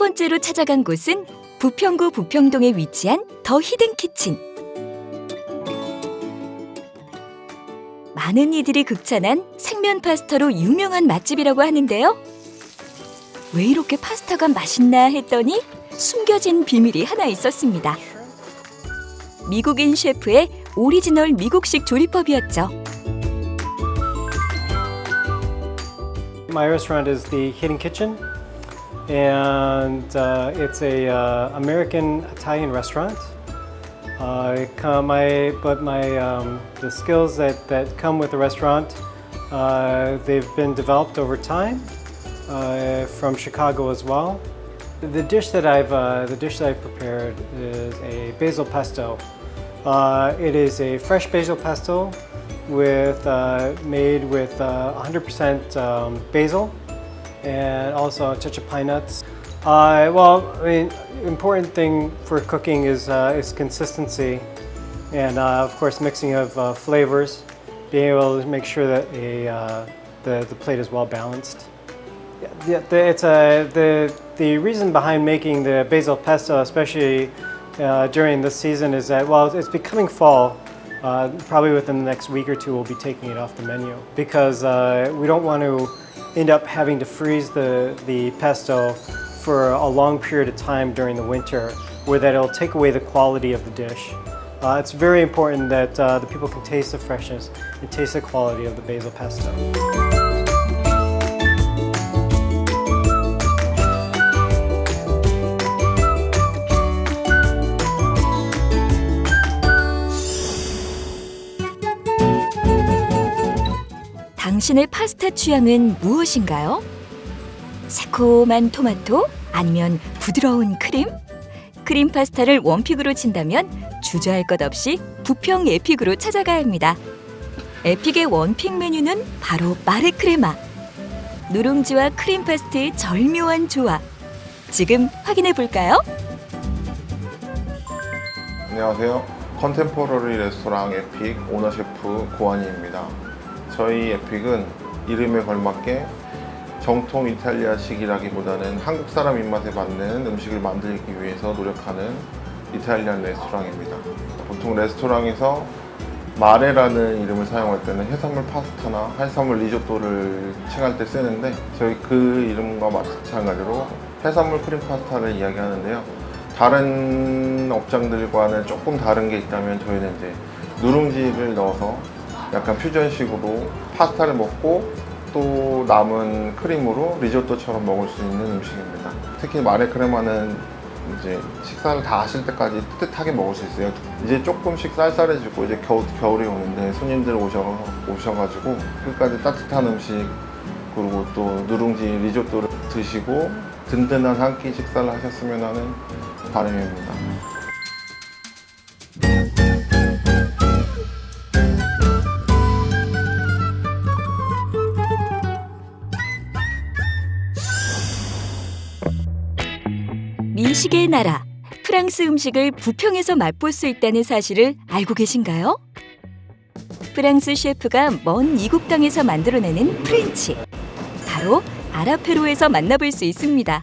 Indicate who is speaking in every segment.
Speaker 1: 번째로 찾아간 곳은 부평구 부평동에 위치한 The Hidden Kitchen. 많은 이들이 극찬한 생면 파스타로 유명한 맛집이라고 하는데요. 왜 이렇게 파스타가 맛있나 했더니 숨겨진 비밀이 하나 있었습니다. 미국인 셰프의 오리지널 미국식 조리법이었죠.
Speaker 2: My restaurant is the Hidden Kitchen, and uh, it's a uh, American Italian restaurant. Uh, my, but my um, the skills that, that come with the restaurant, uh, they've been developed over time uh, from Chicago as well. The dish that I've uh, the dish that I've prepared is a basil pesto. It is a fresh basil pesto with made with 100% um, basil and also a touch of pine nuts. Uh, well, I mean, important thing for cooking is uh, is consistency, and uh, of course mixing of uh, flavors, being able to make sure that a uh, the the plate is well balanced. Yeah, the, it's a the the reason behind making the basil pesto, especially uh, during this season, is that well, it's becoming fall. Uh, probably within the next week or two, we'll be taking it off the menu because uh, we don't want to end up having to freeze the the pesto for a long period of time during the winter, where that it'll take away the quality of the dish. Uh, it's very important that uh, the people can taste the freshness and taste the quality of the basil pesto.
Speaker 1: 당신의 파스타 취향은 무엇인가요? 새콤한 토마토 아니면 부드러운 크림? 크림 파스타를 one pick으로 친다면 주저할 것 없이 부평 Epic으로 찾아가야 합니다. Epic의 one pick 메뉴는 바로 Mare Crema. 누룽지와 크림 파스타의 절묘한 조합. 지금 확인해 볼까요?
Speaker 3: 안녕하세요. contemporary 레스토랑 Epic 오너 셰프 고한이입니다. 저희 Epic은 이름에 걸맞게 정통 이탈리아식이라기보다는 한국 사람 입맛에 맞는 음식을 만들기 위해서 노력하는 이탈리안 레스토랑입니다. 보통 레스토랑에서 mare라는 이름을 사용할 때는 해산물 파스타나 해산물 리조또를 칭할 때 쓰는데 저희 그 이름과 마찬가지로 해산물 크림 파스타를 이야기하는데요. 다른 업장들과는 조금 다른 게 있다면 저희는 이제 누룽지를 넣어서 약간 퓨전식으로 파스타를 먹고 또 남은 크림으로 리조또처럼 먹을 수 있는 음식입니다. 특히 마레 크레마는 이제 식사를 다 하실 때까지 뜨뜻하게 먹을 수 있어요. 이제 조금씩 쌀쌀해지고 이제 겨우, 겨울이 오는데 손님들 오셔, 오셔가지고 끝까지 따뜻한 음식 그리고 또 누룽지 리조또를 드시고 든든한 한 끼 식사를 하셨으면 하는 바람입니다.
Speaker 1: 미식의 나라 프랑스 음식을 부평에서 맛볼 수 있다는 사실을 알고 계신가요? 프랑스 셰프가 먼 이국 땅에서 만들어내는 French 바로 아라페로에서 만나볼 수 있습니다.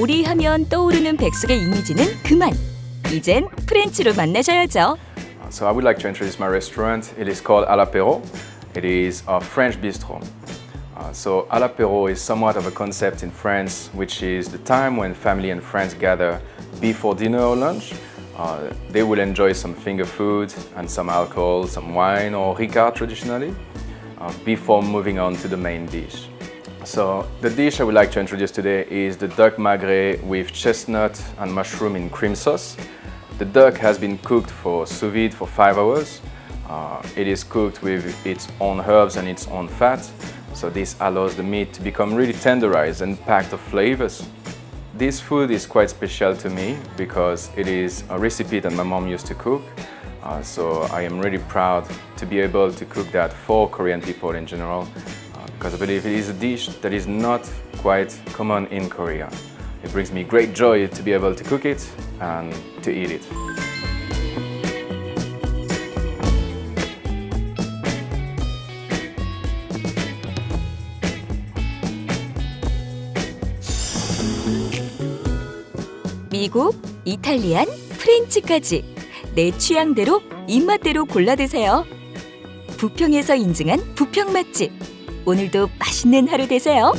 Speaker 1: 오리하면 떠오르는 백숙의 이미지는 그만 이젠 프렌치로 만나셔야죠.
Speaker 4: So I would like to introduce my restaurant. It is called Alapero. It is a French bistro. So Alapero is somewhat of a concept in France, which is the time when family and friends gather before dinner or lunch. Uh, they will enjoy some finger food and some alcohol, some wine or Ricard traditionally, uh, before moving on to the main dish. So the dish I would like to introduce today is the duck magret with chestnut and mushroom in cream sauce. The duck has been cooked for sous vide for five hours. Uh, it is cooked with its own herbs and its own fat. So this allows the meat to become really tenderized and packed of flavors. This food is quite special to me because it is a recipe that my mom used to cook. Uh, so I am really proud to be able to cook that for Korean people in general uh, because I believe it is a dish that is not quite common in Korea. It brings me great joy to be able to cook it and to eat it.
Speaker 1: 미국, 이탈리안, 프렌치까지 내 취향대로 입맛대로 골라 드세요. 부평에서 인증한 부평 맛집. 오늘도 맛있는 하루 되세요.